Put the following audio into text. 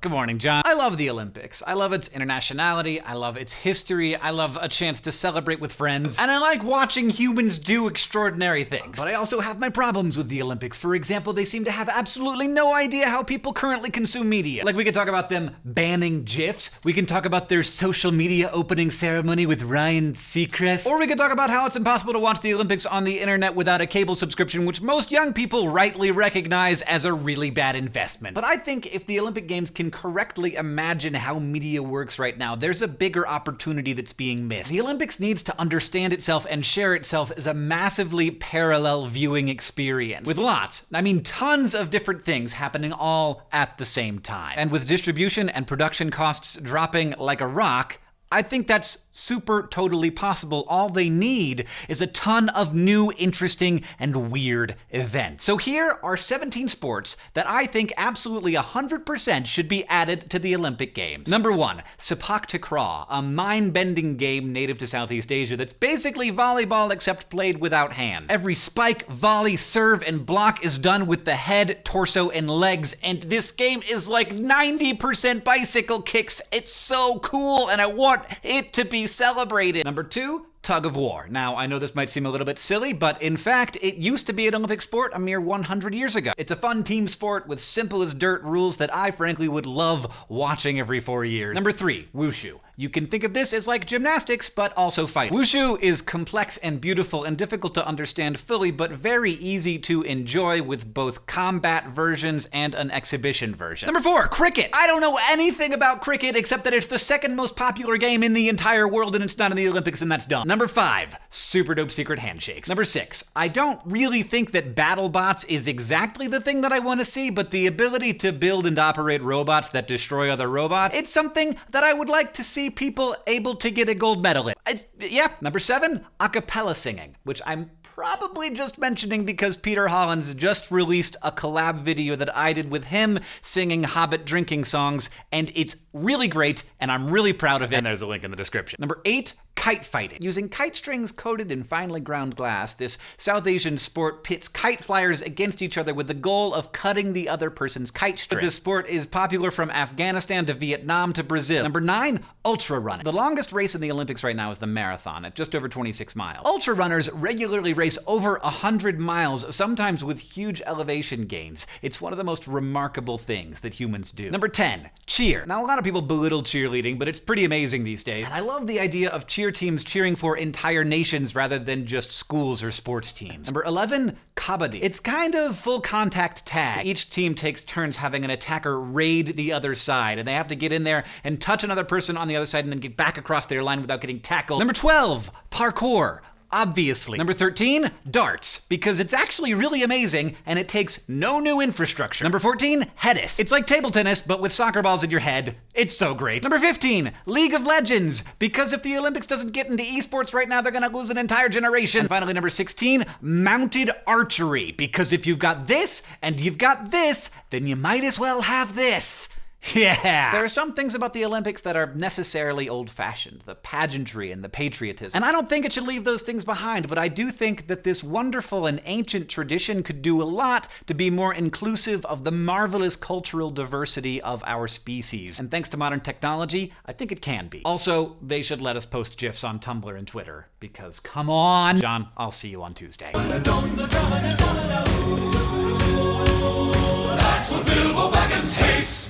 Good morning, John. I love the Olympics. I love its internationality. I love its history. I love a chance to celebrate with friends. And I like watching humans do extraordinary things. But I also have my problems with the Olympics. For example, they seem to have absolutely no idea how people currently consume media. Like, we could talk about them banning GIFs. We can talk about their social media opening ceremony with Ryan Seacrest. Or we could talk about how it's impossible to watch the Olympics on the internet without a cable subscription, which most young people rightly recognize as a really bad investment. But I think if the Olympic Games can correctly imagine how media works right now, there's a bigger opportunity that's being missed. The Olympics needs to understand itself and share itself as a massively parallel viewing experience. With lots, I mean tons of different things happening all at the same time. And with distribution and production costs dropping like a rock, I think that's super totally possible. All they need is a ton of new, interesting, and weird events. So here are 17 sports that I think absolutely 100% should be added to the Olympic Games. Number one, Sepak Takraw, a mind-bending game native to Southeast Asia that's basically volleyball except played without hands. Every spike, volley, serve, and block is done with the head, torso, and legs, and this game is like 90% bicycle kicks. It's so cool, and I want it to be celebrated. Number two, tug of war. Now, I know this might seem a little bit silly, but in fact, it used to be an Olympic sport a mere 100 years ago. It's a fun team sport with simple as dirt rules that I frankly would love watching every four years. Number three, wushu. You can think of this as like gymnastics, but also fighting. Wushu is complex and beautiful and difficult to understand fully, but very easy to enjoy with both combat versions and an exhibition version. Number four, cricket. I don't know anything about cricket except that it's the second most popular game in the entire world and it's not in the Olympics and that's dumb. Number five, super dope secret handshakes. Number six, I don't really think that BattleBots is exactly the thing that I want to see, but the ability to build and operate robots that destroy other robots, it's something that I would like to see people able to get a gold medal in. I, yeah, number seven, acapella singing, which I'm probably just mentioning because Peter Hollins just released a collab video that I did with him singing Hobbit drinking songs, and it's really great, and I'm really proud of it. And there's a link in the description. Number eight, kite fighting. Using kite strings coated in finely ground glass, this South Asian sport pits kite flyers against each other with the goal of cutting the other person's kite string. This sport is popular from Afghanistan to Vietnam to Brazil. Number nine, ultra running. The longest race in the Olympics right now is the marathon at just over 26 miles. Ultra runners regularly race over 100 miles, sometimes with huge elevation gains. It's one of the most remarkable things that humans do. Number 10, cheer. Now, a lot of people belittle cheerleading, but it's pretty amazing these days. And I love the idea of cheer teams cheering for entire nations rather than just schools or sports teams. Number 11, kabaddi. It's kind of full contact tag. Each team takes turns having an attacker raid the other side, and they have to get in there and touch another person on the other side and then get back across their line without getting tackled. Number 12, parkour obviously. Number 13, darts, because it's actually really amazing and it takes no new infrastructure. Number 14, Headis. It's like table tennis, but with soccer balls in your head. It's so great. Number 15, League of Legends, because if the Olympics doesn't get into esports right now, they're gonna lose an entire generation. And finally, number 16, mounted archery, because if you've got this and you've got this, then you might as well have this. Yeah. There are some things about the Olympics that are necessarily old fashioned the pageantry and the patriotism. And I don't think it should leave those things behind, but I do think that this wonderful and ancient tradition could do a lot to be more inclusive of the marvelous cultural diversity of our species. And thanks to modern technology, I think it can be. Also, they should let us post GIFs on Tumblr and Twitter, because come on. John, I'll see you on Tuesday. That's what Bilbo Baggins hates.